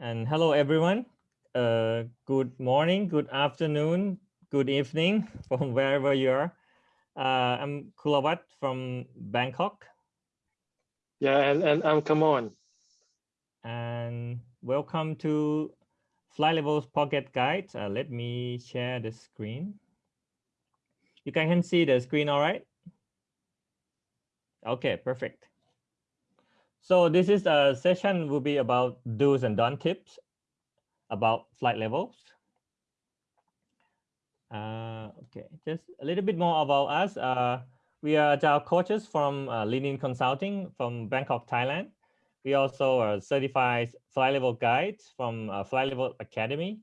And hello, everyone. Uh, good morning, good afternoon, good evening from wherever you are. Uh, I'm Kulawat from Bangkok. Yeah, and, and I'm Kamon. And welcome to Flight Levels Pocket Guide. Uh, let me share the screen. You can see the screen all right? Okay, perfect. So this is a session will be about do's and don't tips about flight levels. Uh, okay, just a little bit more about us. Uh, we are agile coaches from uh, Lean Consulting from Bangkok, Thailand. We also are certified flight level guides from uh, Flight Level Academy.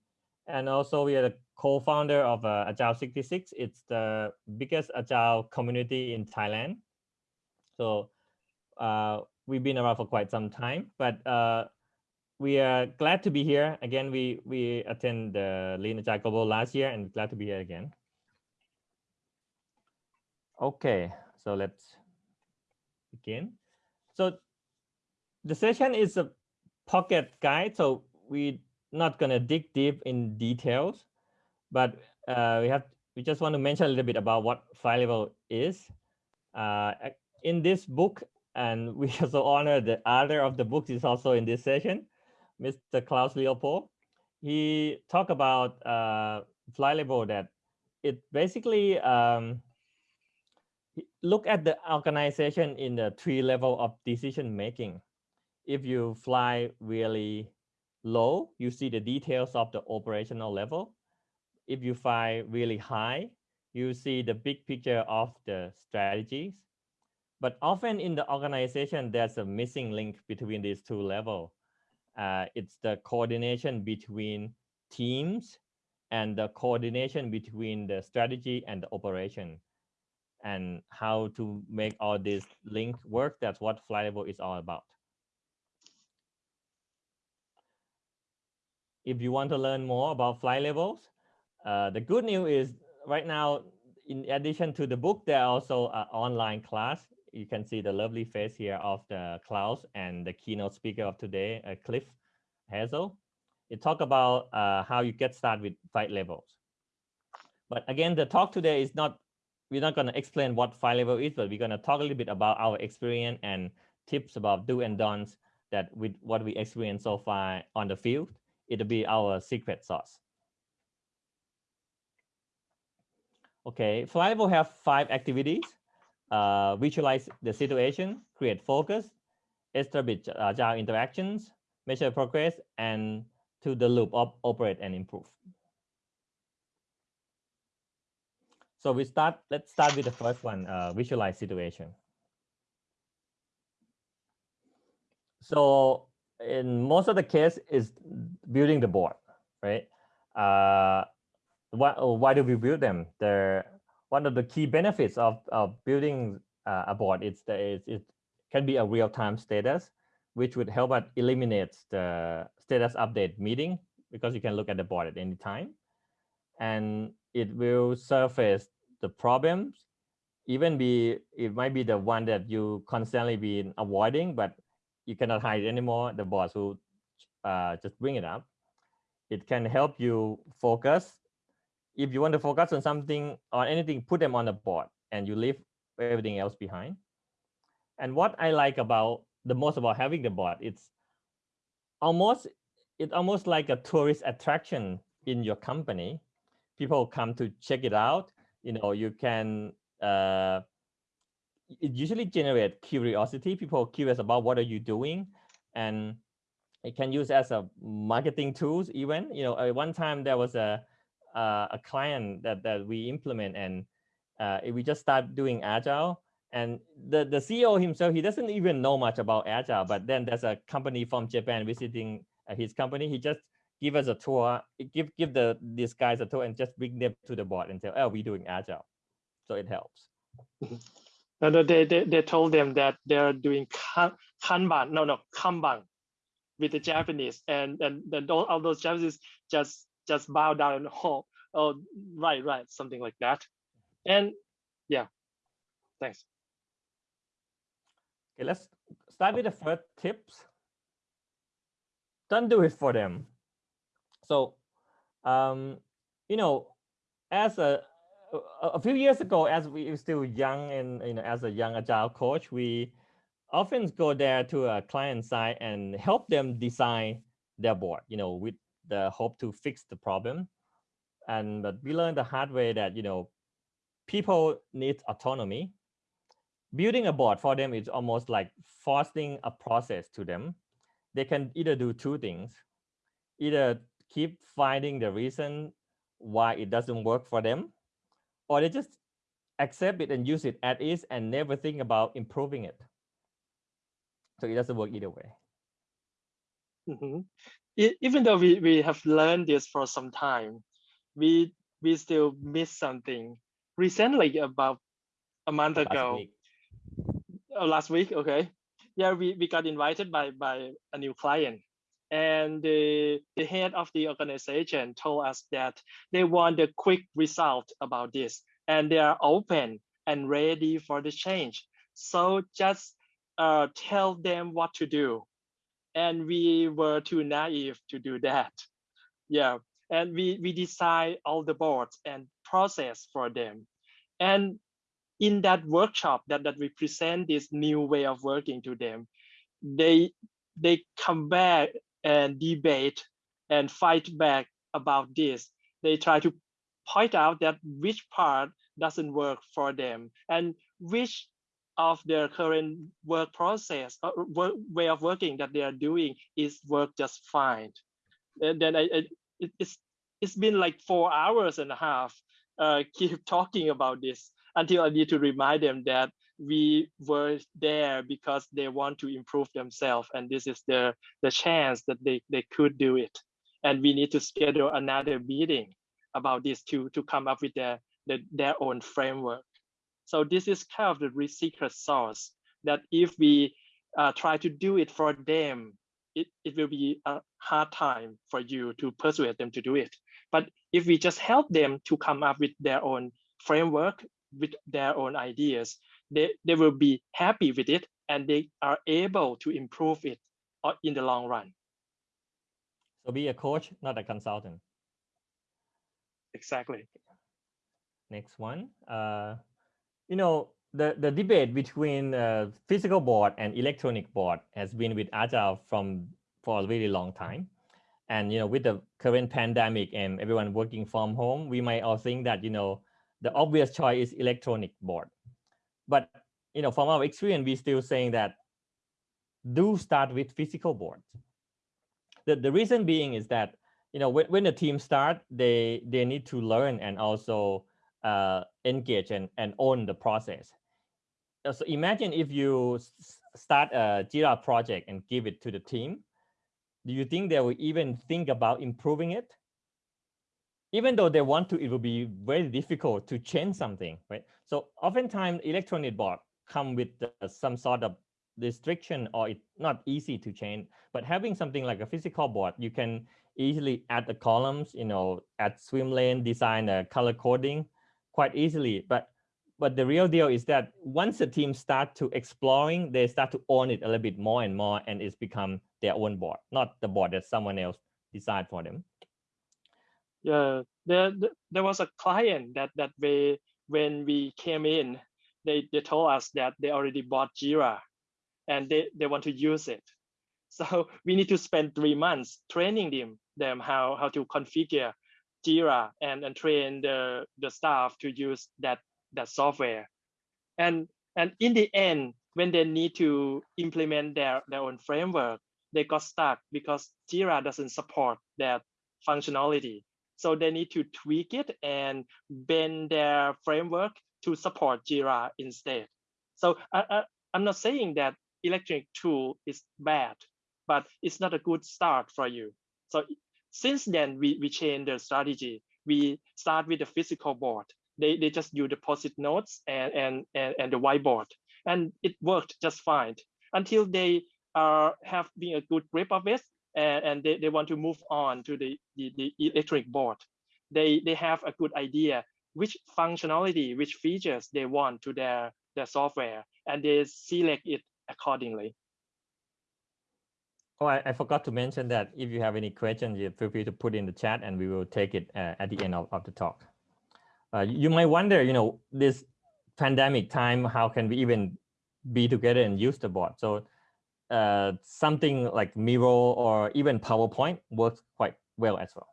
And also we are the co-founder of uh, Agile 66. It's the biggest agile community in Thailand. So uh, we've been around for quite some time, but uh, we are glad to be here. Again, we, we attend the Agile Global last year and glad to be here again. Okay, so let's begin. So the session is a pocket guide, so we're not gonna dig deep in details, but uh, we have we just want to mention a little bit about what flight level is. Uh, in this book, and we also honor the author of the books is also in this session, Mr. Klaus Leopold. He talked about uh, level that it basically um, look at the organization in the three level of decision making. If you fly really low, you see the details of the operational level. If you fly really high, you see the big picture of the strategies. But often in the organization, there's a missing link between these two levels. Uh, it's the coordination between teams and the coordination between the strategy and the operation and how to make all this link work. That's what level is all about. If you want to learn more about flight levels, uh, the good news is right now, in addition to the book, there are also an online class you can see the lovely face here of the Klaus and the keynote speaker of today, uh, Cliff Hazell. It talk about uh, how you get started with flight levels. But again, the talk today is not, we're not going to explain what flight level is, but we're going to talk a little bit about our experience and tips about do and don'ts that with what we experienced so far on the field. It'll be our secret sauce. Okay, flight level have five activities uh, visualize the situation, create focus, establish agile interactions, measure progress, and to the loop of operate and improve. So we start, let's start with the first one, uh, visualize situation. So in most of the case is building the board, right? Uh, why, why do we build them? There one of the key benefits of, of building uh, a board is that it can be a real-time status, which would help us eliminate the status update meeting because you can look at the board at any time. And it will surface the problems, even be, it might be the one that you constantly been avoiding, but you cannot hide it anymore. The boss will uh, just bring it up. It can help you focus if you want to focus on something or anything, put them on the board and you leave everything else behind. And what I like about the most about having the board, it's almost it's almost like a tourist attraction in your company. People come to check it out. You know, you can uh, it usually generate curiosity. People curious about what are you doing, and it can use as a marketing tools. Even you know, at one time there was a uh, a client that that we implement and uh, we just start doing agile. And the the ceo himself he doesn't even know much about agile but then there's a company from japan visiting uh, his company. He just give us a tour give give the these guys a tour and just bring them to the board and say oh we're doing agile. So it helps. No, no they, they they told them that they're doing kanban no no kanban with the japanese. And and then all, all those japanese just just bow down and oh, oh, right, right, something like that. And yeah, thanks. Okay, let's start with the first tips. don't do it for them. So, um, you know, as a a few years ago, as we were still young and you know, as a young agile coach, we often go there to a client side and help them design their board, you know, with the hope to fix the problem. And but we learned the hard way that you know, people need autonomy. Building a board for them is almost like forcing a process to them. They can either do two things, either keep finding the reason why it doesn't work for them, or they just accept it and use it as is and never think about improving it. So it doesn't work either way. Mm -hmm. It, even though we, we have learned this for some time, we we still miss something. Recently, about a month Last ago, week. Oh, last week, okay, yeah, we, we got invited by by a new client, and the the head of the organization told us that they want a quick result about this, and they are open and ready for the change. So just uh, tell them what to do. And we were too naive to do that. Yeah, and we, we design all the boards and process for them. And in that workshop that, that we present this new way of working to them, they they come back and debate and fight back about this. They try to point out that which part doesn't work for them and which of their current work process or uh, work, way of working that they are doing is work just fine. And then I, I it, it's it's been like four hours and a half uh, keep talking about this until I need to remind them that we were there because they want to improve themselves and this is the the chance that they, they could do it and we need to schedule another meeting about this to to come up with their their, their own framework so this is kind of the secret sauce that if we uh, try to do it for them, it, it will be a hard time for you to persuade them to do it. But if we just help them to come up with their own framework, with their own ideas, they, they will be happy with it and they are able to improve it uh, in the long run. So be a coach, not a consultant. Exactly. Next one. Uh, you know, the, the debate between uh, physical board and electronic board has been with Agile from for a really long time. And, you know, with the current pandemic and everyone working from home, we might all think that, you know, the obvious choice is electronic board. But, you know, from our experience, we're still saying that do start with physical boards. The, the reason being is that, you know, when, when the team start, they, they need to learn and also uh, engage and, and own the process. Uh, so imagine if you start a Jira project and give it to the team, do you think they will even think about improving it? Even though they want to, it will be very difficult to change something, right? So oftentimes electronic board come with uh, some sort of restriction or it's not easy to change. But having something like a physical board, you can easily add the columns, you know, add swim lane, design a color coding, quite easily. But but the real deal is that once the team start to exploring, they start to own it a little bit more and more, and it's become their own board, not the board that someone else decide for them. Yeah, there there was a client that that we when we came in, they they told us that they already bought Jira, and they they want to use it. So we need to spend three months training them them how how to configure Jira and, and train the, the staff to use that, that software. And, and in the end, when they need to implement their, their own framework, they got stuck because Jira doesn't support that functionality. So they need to tweak it and bend their framework to support Jira instead. So I, I, I'm not saying that electronic tool is bad, but it's not a good start for you. So since then, we, we changed the strategy. We start with the physical board. They, they just use the post-it notes and, and, and, and the whiteboard. And it worked just fine until they uh, have been a good grip of it and, and they, they want to move on to the, the, the electric board. They, they have a good idea which functionality, which features they want to their, their software, and they select it accordingly. Oh, I, I forgot to mention that if you have any questions, you feel free to put in the chat and we will take it uh, at the end of, of the talk. Uh, you might wonder, you know, this pandemic time, how can we even be together and use the board? So uh, something like Miro or even PowerPoint works quite well as well.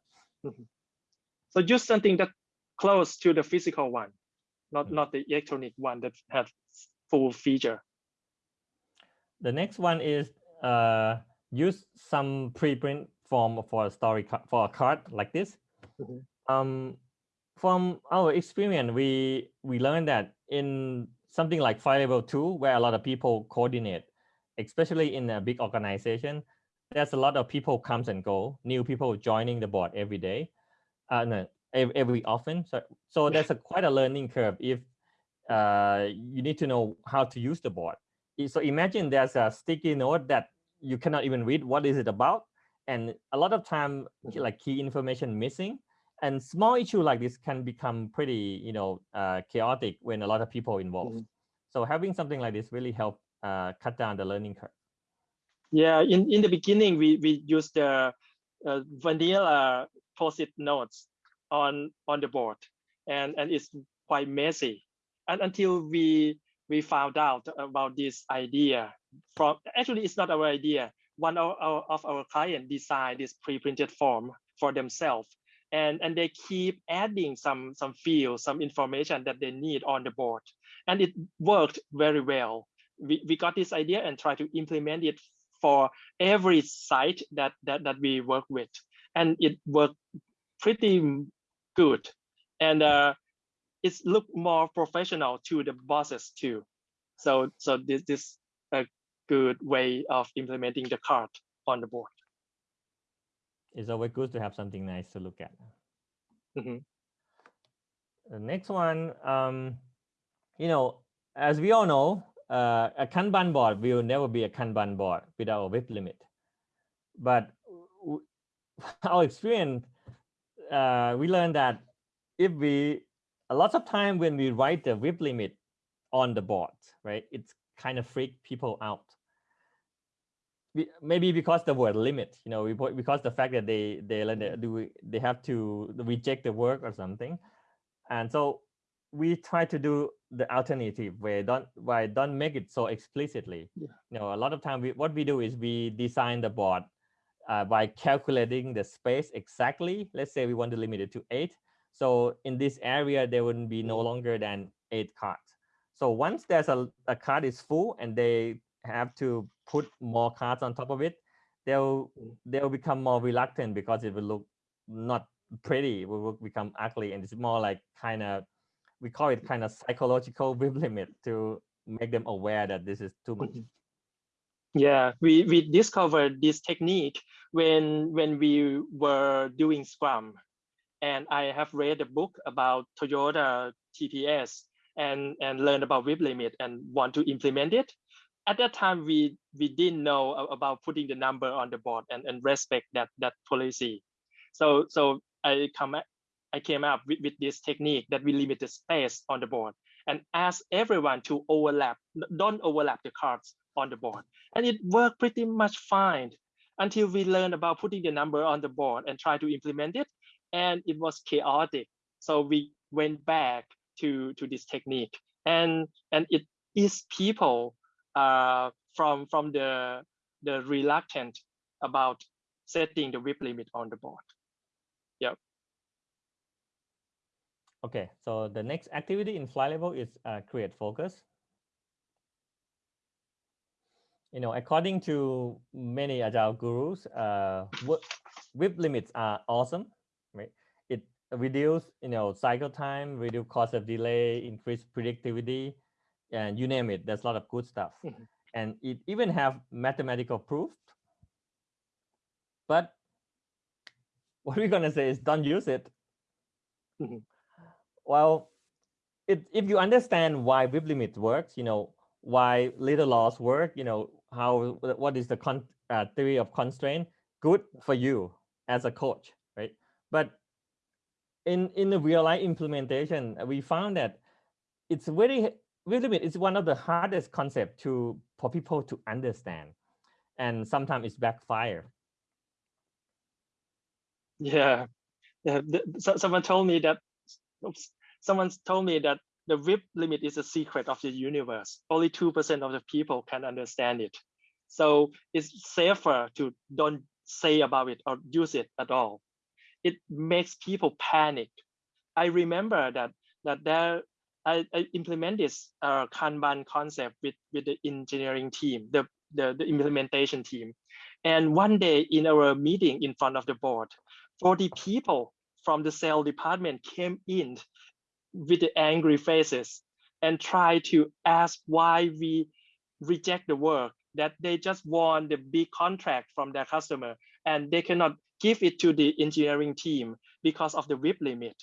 Mm -hmm. So use something that close to the physical one, not, mm -hmm. not the electronic one that has full feature. The next one is uh, use some preprint form for a story for a card like this. Mm -hmm. Um, from our experience, we we learned that in something like flight level two, where a lot of people coordinate, especially in a big organization, there's a lot of people comes and go, new people joining the board every day, uh, no, every, every often. So, so there's a quite a learning curve if uh, you need to know how to use the board. So imagine there's a sticky note that you cannot even read what is it about. And a lot of time like key information missing and small issue like this can become pretty, you know, uh, chaotic when a lot of people involved. Mm -hmm. So having something like this really help uh, cut down the learning curve. Yeah, in, in the beginning, we, we used the uh, vanilla post-it notes on, on the board and, and it's quite messy. And until we, we found out about this idea from, actually it's not our idea. One of our, of our client designed this pre-printed form for themselves and, and they keep adding some, some fields, some information that they need on the board. And it worked very well. We, we got this idea and try to implement it for every site that, that, that we work with. And it worked pretty good. And uh, it's look more professional to the bosses too. So, so this, this a good way of implementing the card on the board it's always good to have something nice to look at. Mm -hmm. The next one, um, you know, as we all know, uh, a Kanban board will never be a Kanban board without a WIP limit. But our experience, uh, we learned that if we, a lot of time when we write the WIP limit on the board, right, it's kind of freak people out maybe because the word limit, you know, because the fact that they they do they have to reject the work or something, and so we try to do the alternative way. Don't why don't make it so explicitly. Yeah. You know, a lot of time we what we do is we design the board uh, by calculating the space exactly. Let's say we want to limit it to eight. So in this area, there wouldn't be no longer than eight cards. So once there's a, a card is full and they have to put more cards on top of it, they'll mm. they'll become more reluctant because it will look not pretty. It will become ugly, and it's more like kind of we call it kind of psychological WIP limit to make them aware that this is too much. Mm-hmm. Yeah, we we discovered this technique when when we were doing Scrum, and I have read a book about Toyota TPS and and learned about WIP limit and want to implement it. At that time we we didn't know about putting the number on the board and, and respect that that policy. So so i come i came up with, with this technique that we limit the space on the board and ask everyone to overlap don't overlap the cards on the board. And it worked pretty much fine until we learned about putting the number on the board and try to implement it and it was chaotic so we went back to to this technique and and it is people uh, from from the the reluctant about setting the WIP limit on the board. Yep. Okay, so the next activity in flight level is uh, create focus. You know, according to many agile gurus, uh, WIP limits are awesome, reduce, you know, cycle time, reduce cost of delay, increase predictivity, and you name it, there's a lot of good stuff. Mm-hmm. And it even have mathematical proof. But what we're gonna say is don't use it. Mm-hmm. Well, it, if you understand why WIP limit works, you know, why little laws work, you know, how what is the con, uh, theory of constraint, good for you as a coach, right? But in in the real life implementation, uh, we found that it's very WIP limit is one of the hardest concept to for people to understand. and sometimes it's backfire. Yeah, yeah. so- someone told me that. Oops, someone told me that the WIP limit is a secret of the universe. Only two percent of the people can understand it. So it's safer to don't say about it or use it at all. It makes people panic. I remember that that there I, I implement this uh, Kanban concept with with the engineering team, the, the the implementation team, and one day in our meeting in front of the board, 40 people from the sales department came in with the angry faces and try to ask why we reject the work that they just won the big contract from their customer and they cannot give it to the engineering team because of the WIP limit.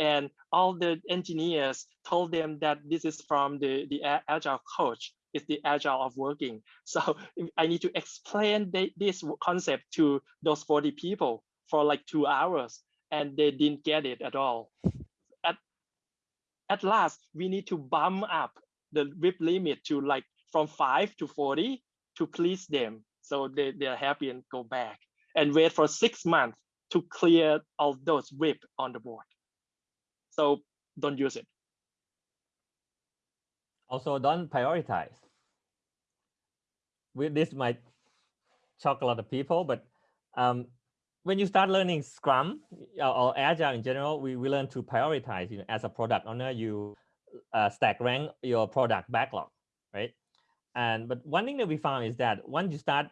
And all the engineers told them that this is from the, the agile coach, it's the agile of working. So I need to explain the, this concept to those 40 people for like two hours and they didn't get it at all. At, at last, we need to bump up the WIP limit to like from five to 40 to please them. So they, they're happy and go back and wait for six months to clear all those WIP on the board. So don't use it. Also, don't prioritize. We, this might shock a lot of people, but um, when you start learning Scrum or, or Agile in general, we, we learn to prioritize. You know, as a product owner, you uh, stack rank your product backlog, right? And but one thing that we found is that once you start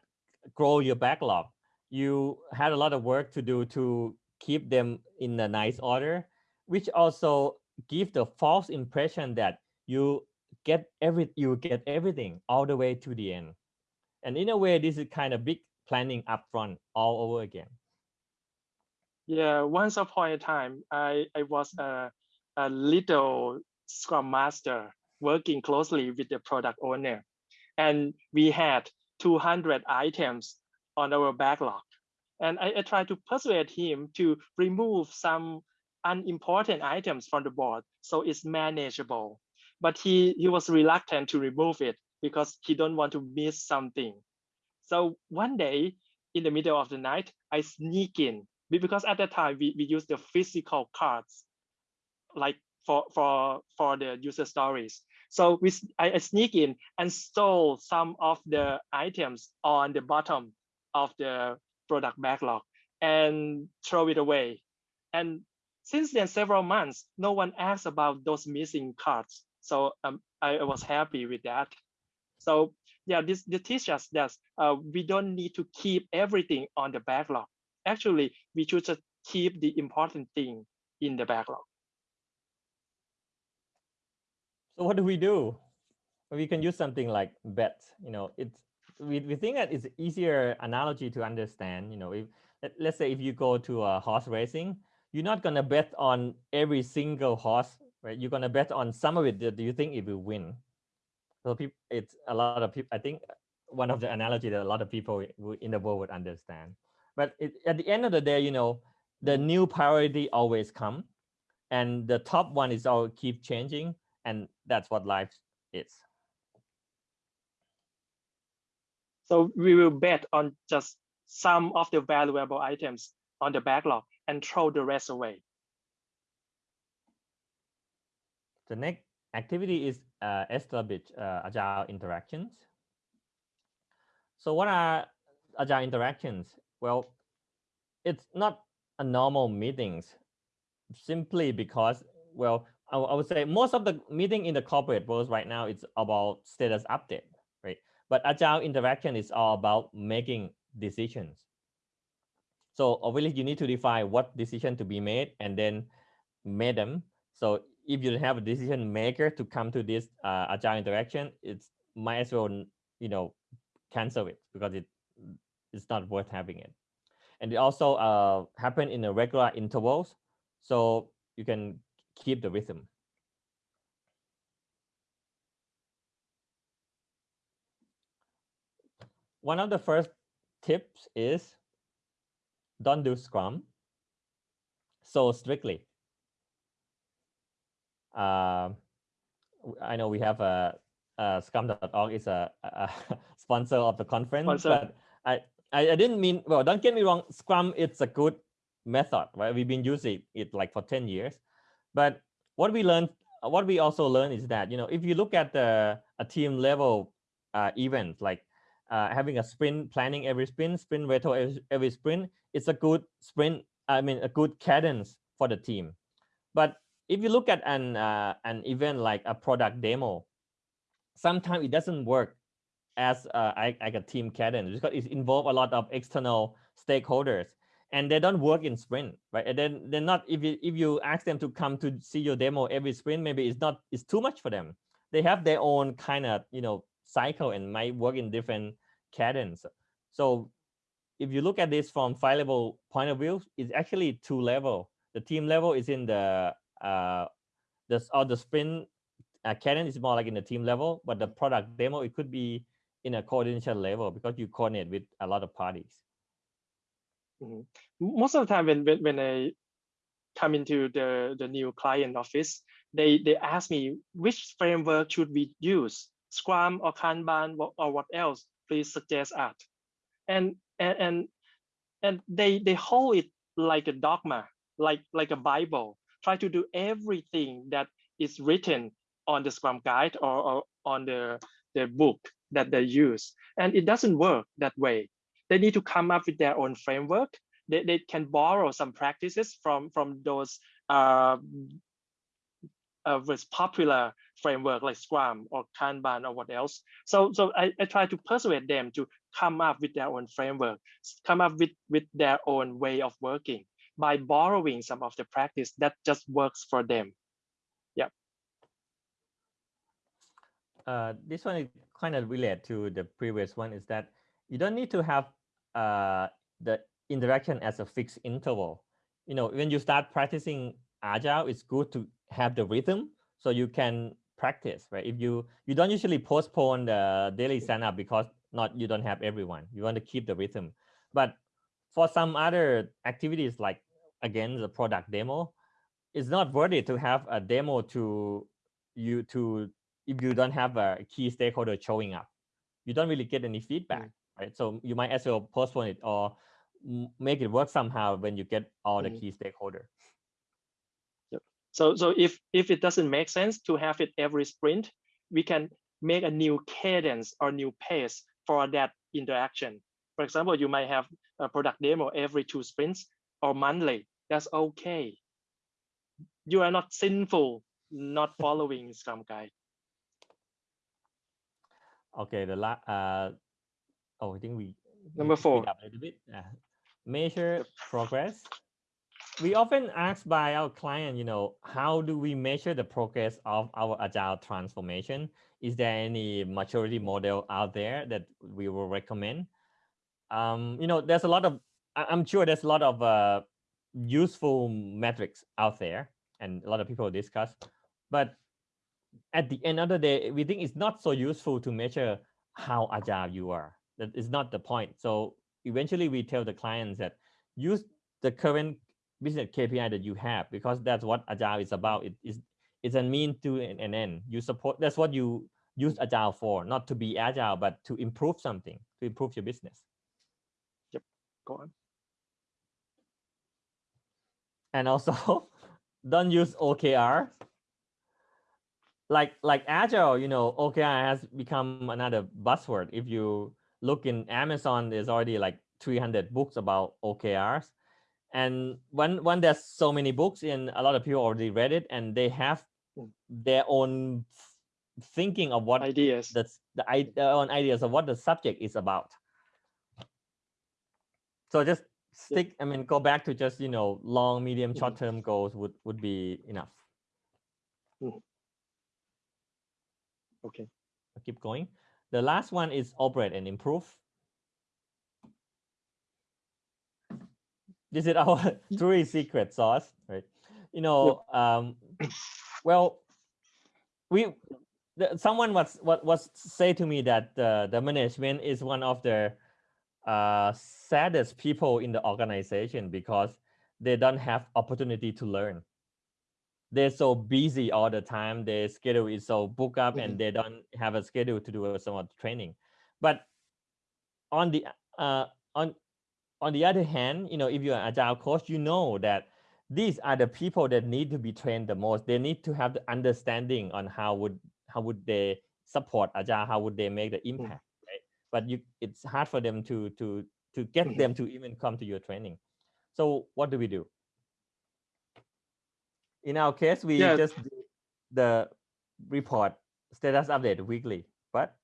grow your backlog, you had a lot of work to do to keep them in a nice order, which also give the false impression that you get every you get everything all the way to the end. And in a way, this is kind of big planning upfront all over again. Yeah, once upon a time, I, I was a, a little Scrum Master working closely with the product owner. And we had 200 items on our backlog. And I, I tried to persuade him to remove some unimportant items from the board so it's manageable. But he, he was reluctant to remove it because he don't want to miss something. So one day in the middle of the night, I sneak in because at that time we, we use the physical cards like for for for the user stories so we I sneak in and stole some of the items on the bottom of the product backlog and throw it away and since then several months no one asked about those missing cards so um, I, was happy with that so yeah this, this teaches us that uh, we don't need to keep everything on the backlog actually we should just keep the important thing in the backlog. So what do we do? We can use something like bet. You know, it's we, we think that it's easier analogy to understand. You know, if let, let's say if you go to a horse racing, you're not gonna bet on every single horse, right? You're gonna bet on some of it. that you think it will win? So people, it's a lot of people. I think uh, one of the analogy that a lot of people in the world would understand. But it, at the end of the day, you know, the new priority always come, and the top one is all keep changing, and that's what life is. So we will bet on just some of the valuable items on the backlog and throw the rest away. The next activity is uh, establish uh, agile interactions. So what are agile interactions? Well, it's not a normal meetings simply because, well, I, I would say most of the meeting in the corporate world right now, it's about status update? But agile interaction is all about making decisions. So obviously you need to define what decision to be made and then make them. So if you have a decision maker to come to this uh, agile interaction, it's might as well you know cancel it because it it's not worth having it. And it also uh, happen in a regular intervals, so you can keep the rhythm. One of the first tips is don't do Scrum so strictly. Uh, I know we have a, uh, Scrum.org is a, a sponsor of the conference, Sponsor. but I, I I didn't mean well. Don't get me wrong. Scrum it's a good method, right? We've been using it like for ten years, but what we learned, what we also learned is that you know if you look at the a team level uh, event like uh, having a sprint planning every sprint, sprint retro every, every sprint, it's a good sprint. I mean a good cadence for the team, but if you look at an uh, an event like a product demo, sometimes it doesn't work as uh, like, like a team cadence because it involves a lot of external stakeholders and they don't work in sprint right and then they're not if you if you ask them to come to see your demo every sprint maybe it's not it's too much for them they have their own kind of you know cycle and might work in different cadence. So if you look at this from flight level point of view it's actually two level. The team level is in the uh the or the sprint uh, cadence is more like in the team level but the product demo it could be in a coordination level because you coordinate with a lot of parties. Mhm. Most of the time when when I come into the the new client office, they they ask me which framework should we use, Scrum or Kanban or, what else? Please suggest us. And and and and they they hold it like a dogma, like like a Bible. Try to do everything that is written on the Scrum guide or, or on the the book that they use, and it doesn't work that way they need to come up with their own framework. They, they can borrow some practices from from those uh, uh, with popular framework like Scrum or Kanban or what else. So so I, I try to persuade them to come up with their own framework, come up with with their own way of working by borrowing some of the practice that just works for them. Yeah. Uh, this one is kind of related to the previous one is that you don't need to have uh, the interaction as a fixed interval. You know, when you start practicing agile, it's good to have the rhythm so you can practice, right? If you you don't usually postpone the daily stand up because not you don't have everyone. You want to keep the rhythm. But for some other activities like again the product demo, it's not worth it to have a demo to you to if you don't have a key stakeholder showing up. You don't really get any feedback right? So you might as well postpone it or make it work somehow when you get all the Mhm. key stakeholder. So so if if it doesn't make sense to have it every sprint, we can make a new cadence or new pace for that interaction. For example, you might have a product demo every two sprints or monthly. That's okay. You are not sinful not following Scrum guide. Okay, the last, uh, oh, I think we Number four. up a little bit. Uh, measure progress. We often ask by our client, you know, how do we measure the progress of our agile transformation? Is there any maturity model out there that we will recommend? Um, you know, there's a lot of, I'm sure there's a lot of uh, useful metrics out there and a lot of people discuss, but at the end of the day, we think it's not so useful to measure how agile you are. That is not the point. So eventually we tell the clients that use the current business KPI that you have because that's what agile is about. It is it's a mean to an, an end. You support that's what you use agile for, not to be agile, but to improve something, to improve your business. Yep. Go on. and also don't use OKR. Like like agile, you know, OKR has become another buzzword. If you look in Amazon, there's already like 300 books about OKRs. And when when there's so many books and a lot of people already read it and they have Mm. their own thinking of what Ideas. the s- the their own ideas of what the subject is about. So just stick. I mean, go back to just you know long, medium, Mhm. short term goals would would be enough. Okay. I'll keep going. The last one is operate and improve. This is our three secret sauce, right? You know, um, well, we the, someone was what was say to me that uh, the management is one of the uh, saddest people in the organization because they don't have opportunity to learn. they're so busy all the time. Their schedule is so booked up Mhm. and they don't have a schedule to do some of the training. But on the uh, on on the other hand, you know, if you're an agile coach, you know that these are the people that need to be trained the most. They need to have the understanding on how would how would they support agile, how would they make the impact, right? But you it's hard for them to to to get Mhm. them to even come to your training. So what do we do? In our case, we Yeah. just do the report status update weekly, but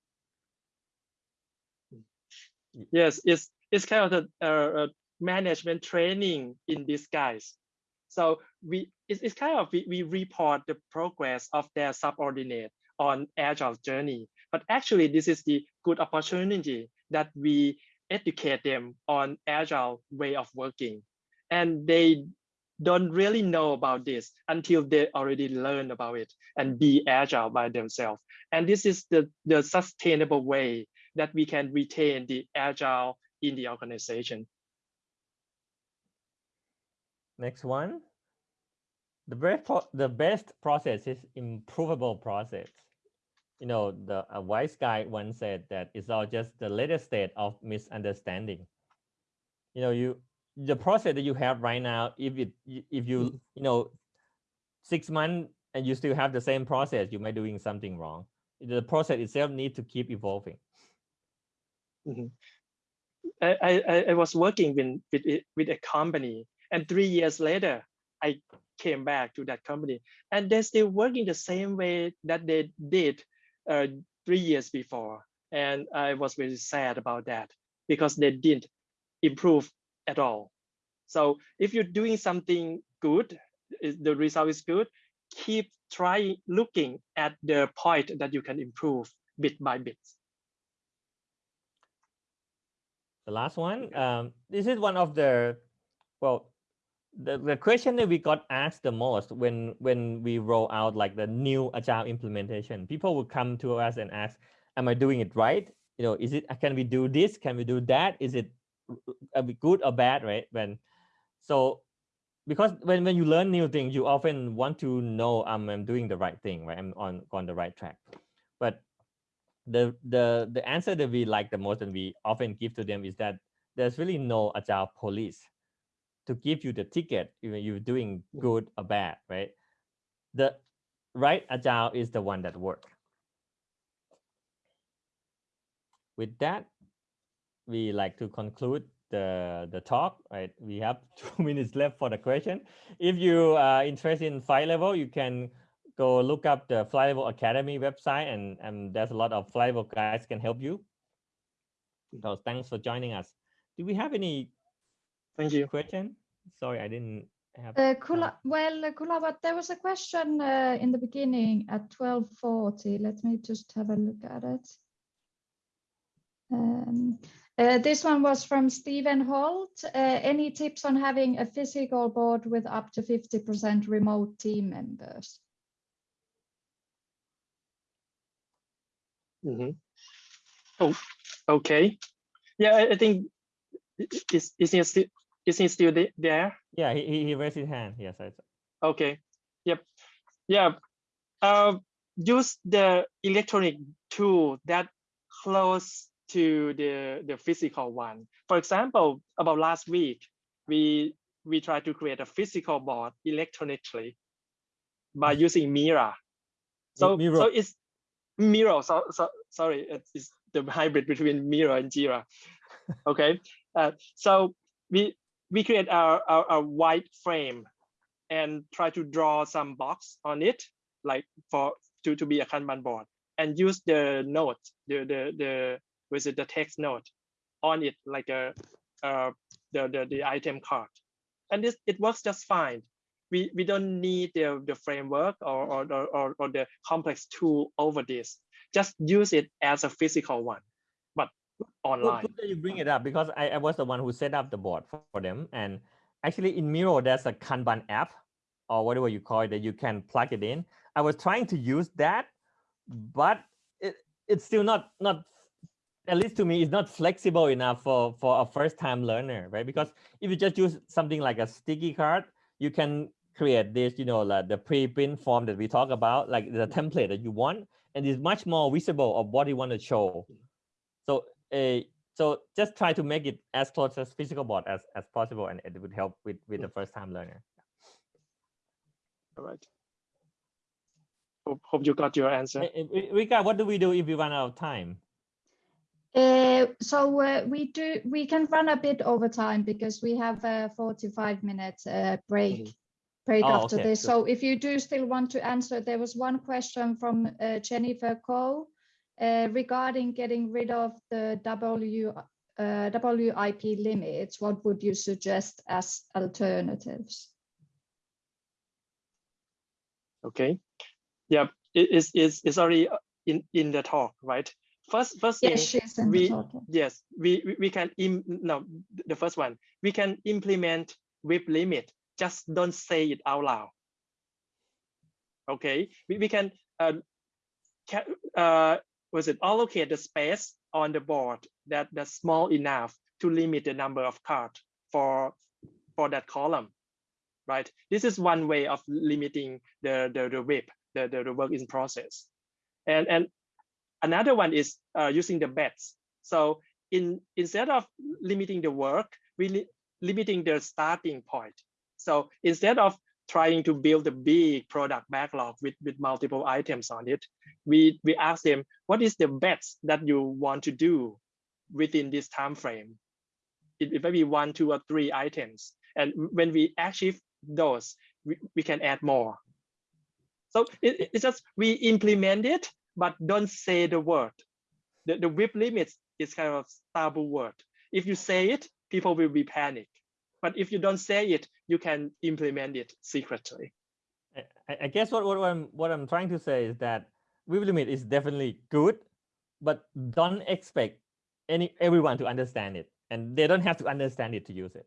Yes, it's it's kind of the uh, uh, management training in disguise. So we it's, it's kind of we, we report the progress of their subordinate on agile journey. But actually, this is the good opportunity that we educate them on agile way of working, and they don't really know about this until they already learn about it and be agile by themselves. And this is the, the sustainable way that we can retain the agile in the organization. next one. The best the best process is improvable process. You know, the a wise guy once said that it's all just the latest state of misunderstanding. You know, you the process that you have right now, if it if you Mhm. you know six months and you still have the same process, you might be doing something wrong. The process itself need to keep evolving. I, I, I- I was working with, with, with a company and three years later, I came back to that company and they're still working the same way that they did uh, three years before. And I was very sad about that because they didn't improve at all. So if you're doing something good, the result is good, keep trying looking at the point that you can improve bit by bit. The last one, um, this is one of the, well, the, the question that we got asked the most when when we roll out like the new agile implementation. People would come to us and ask, "Am I doing it right? You know, is it? Can we do this? Can we do that? Is it are we good or bad? Right? When so because when when you learn new things, you often want to know um, I'm doing the right thing, right? I'm on on the right track. But the the the answer that we like the most and we often give to them is that there's really no agile police to give you the ticket even you're doing good or bad right? The right agile is the one that work. With that we like to conclude the the talk right? We have two minutes left for the question. If you are interested in flight level you can go look up the flight level academy website and and there's a lot of flight level guys can help you so thanks for joining us do we have any Thank you. question sorry i didn't have Uh. Kula, well, uh, Kula, but there was a question uh, in the beginning at 12:40. Let me just have a look at it. Um, uh, this one was from Stephen Holt. Uh, any tips on having a physical board with up to 50% remote team members? Mhm. Oh, okay. Yeah, I, I think is is he still is he still there? yeah he, he raised his hand yes I, Okay. Yep. Yeah. Uh, use the electronic tool that close to the the physical one. For example, about last week, we we tried to create a physical board electronically by using Mira. So Miro. so it's Miro. So, so sorry, it's, the hybrid between Miro and Jira. okay. Uh, so we we create our, our, our white frame and try to draw some box on it, like for to, to be a Kanban board, and use the note, the the the with the text note on it, like a uh, the, the the item card, and this it works just fine. We we don't need the the framework or or or, or, or the complex tool over this. Just use it as a physical one, but online. good that you bring it up because I, I was the one who set up the board for, for them and actually in Miro there's a Kanban app or whatever you call it that you can plug it in I was trying to use that but it, it's still not not at least to me it's not flexible enough for for a first time learner right because if you just use something like a sticky card you can create this, you know, like the pre-print form that we talk about, like the template that you want, and it's much more visible of what you want to show. So, uh, so just try to make it as close as physical board as as possible, and it would help with with the first time learner. All right. Hope, hope you got your answer. Eh, eh, Rika, what do we do if we run out of time? Uh, so uh, we do we can run a bit over time because we have a 45 minutes uh, break Mhm. Break Oh, after okay, this. good. So if you do still want to answer, there was one question from uh, Jennifer Cole uh, regarding getting rid of the W uh, WIP limits. What would you suggest as alternatives? Okay. Yep. It is is is already uh, in in the talk, right? First first thing. Yes, we-. Yes, we, we, we can, im no, the first one, we can implement WIP limit, just don't say it out loud. Okay, we, we can, uh, ca uh, was it allocate the space on the board that that's small enough to limit the number of cards for, for that column, right? This is one way of limiting the, the, the WIP, the, the, the work in process. And, and another one is uh, using the bets. So in instead of limiting the work, we li limiting the starting point. So instead of trying to build a big product backlog with, with multiple items on it, we, we ask them, what is the best that you want to do within this time frame? It, it may be one, two, or three items. And when we achieve those, we, we can add more. So it, it's just we implement it, but don't say the word. The, the WIP limits is kind of taboo word. If you say it, people will be panic. But if you don't say it, you can implement it secretly. I- I, guess what, what I'm what I'm trying to say is that WIP limit is definitely good, but don't expect any everyone to understand it, and they don't have to understand it to use it.